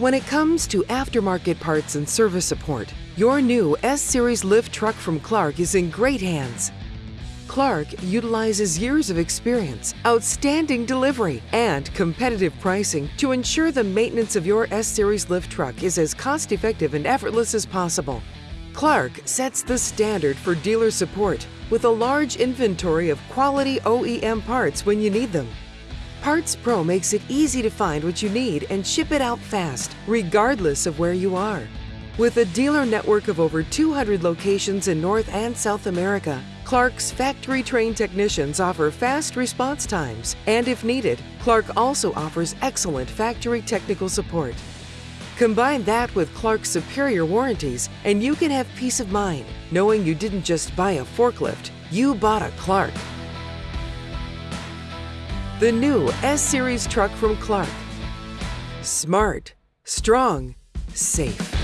When it comes to aftermarket parts and service support, your new S-Series lift truck from Clark is in great hands. Clark utilizes years of experience, outstanding delivery, and competitive pricing to ensure the maintenance of your S-Series lift truck is as cost-effective and effortless as possible. Clark sets the standard for dealer support with a large inventory of quality OEM parts when you need them. Parts Pro makes it easy to find what you need and ship it out fast, regardless of where you are. With a dealer network of over 200 locations in North and South America, Clark's factory trained technicians offer fast response times, and if needed, Clark also offers excellent factory technical support. Combine that with Clark's superior warranties, and you can have peace of mind knowing you didn't just buy a forklift, you bought a Clark. The new S-Series truck from Clark. Smart, strong, safe.